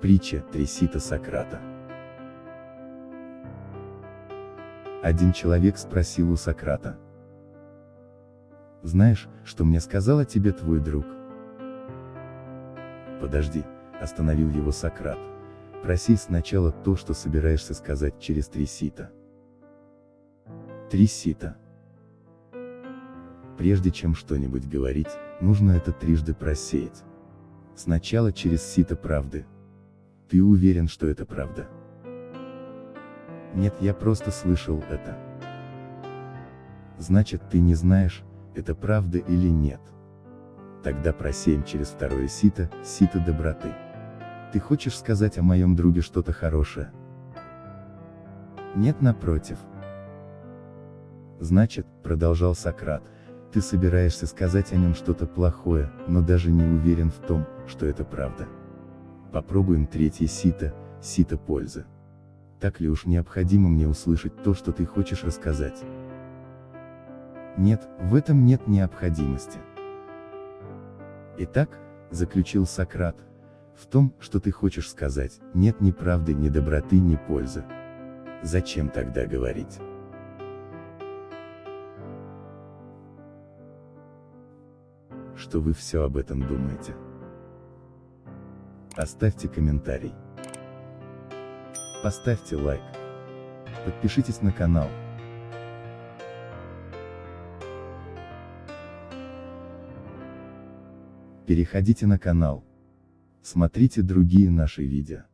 Притча Трисита Сократа. Один человек спросил у Сократа. Знаешь, что мне сказал о тебе твой друг? Подожди, остановил его Сократ. Проси сначала то, что собираешься сказать через три сита. Три сита. Прежде чем что-нибудь говорить, нужно это трижды просеять. Сначала через сито правды, ты уверен, что это правда? Нет, я просто слышал это. Значит, ты не знаешь, это правда или нет. Тогда просеем через второе сито, сито доброты. Ты хочешь сказать о моем друге что-то хорошее? Нет, напротив. Значит, продолжал Сократ, ты собираешься сказать о нем что-то плохое, но даже не уверен в том, что это правда. Попробуем третье сито, сито пользы. Так ли уж необходимо мне услышать то, что ты хочешь рассказать? Нет, в этом нет необходимости. Итак, заключил Сократ, в том, что ты хочешь сказать, нет ни правды, ни доброты, ни пользы. Зачем тогда говорить? Что вы все об этом думаете? Оставьте комментарий. Поставьте лайк. Подпишитесь на канал. Переходите на канал. Смотрите другие наши видео.